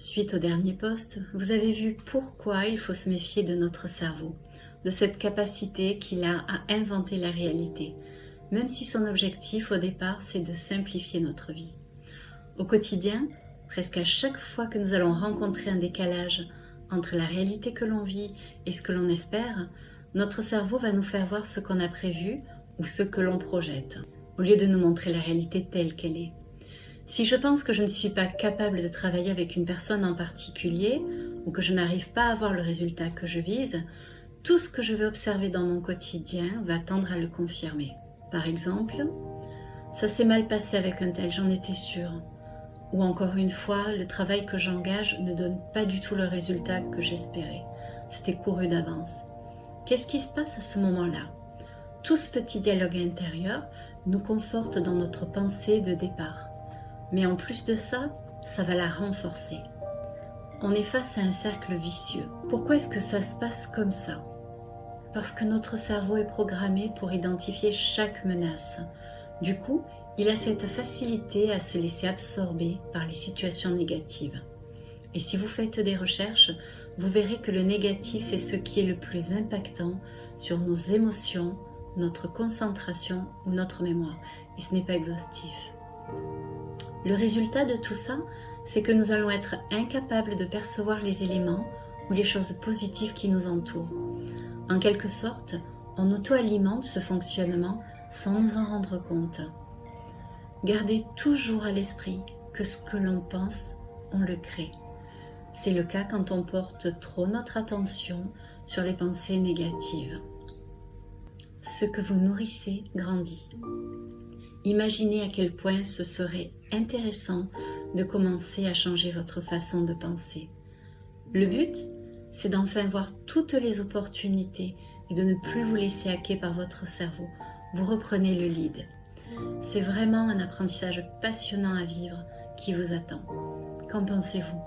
Suite au dernier poste, vous avez vu pourquoi il faut se méfier de notre cerveau, de cette capacité qu'il a à inventer la réalité, même si son objectif au départ c'est de simplifier notre vie. Au quotidien, presque à chaque fois que nous allons rencontrer un décalage entre la réalité que l'on vit et ce que l'on espère, notre cerveau va nous faire voir ce qu'on a prévu ou ce que l'on projette, au lieu de nous montrer la réalité telle qu'elle est. Si je pense que je ne suis pas capable de travailler avec une personne en particulier ou que je n'arrive pas à avoir le résultat que je vise, tout ce que je vais observer dans mon quotidien va tendre à le confirmer. Par exemple, ça s'est mal passé avec un tel, j'en étais sûre. Ou encore une fois, le travail que j'engage ne donne pas du tout le résultat que j'espérais. C'était couru d'avance. Qu'est-ce qui se passe à ce moment-là? Tout ce petit dialogue intérieur nous conforte dans notre pensée de départ. Mais en plus de ça, ça va la renforcer. On est face à un cercle vicieux. Pourquoi est-ce que ça se passe comme ça? Parce que notre cerveau est programmé pour identifier chaque menace. Du coup, il a cette facilité à se laisser absorber par les situations négatives. Et si vous faites des recherches, vous verrez que le négatif, c'est ce qui est le plus impactant sur nos émotions, notre concentration ou notre mémoire. Et ce n'est pas exhaustif. Le résultat de tout ça, c'est que nous allons être incapables de percevoir les éléments ou les choses positives qui nous entourent. En quelque sorte, on auto-alimente ce fonctionnement sans nous en rendre compte. Gardez toujours à l'esprit que ce que l'on pense, on le crée. C'est le cas quand on porte trop notre attention sur les pensées négatives. Ce que vous nourrissez grandit. Imaginez à quel point ce serait intéressant de commencer à changer votre façon de penser. Le but, c'est d'enfin voir toutes les opportunités et de ne plus vous laisser hacker par votre cerveau. Vous reprenez le lead. C'est vraiment un apprentissage passionnant à vivre qui vous attend. Qu'en pensez-vous?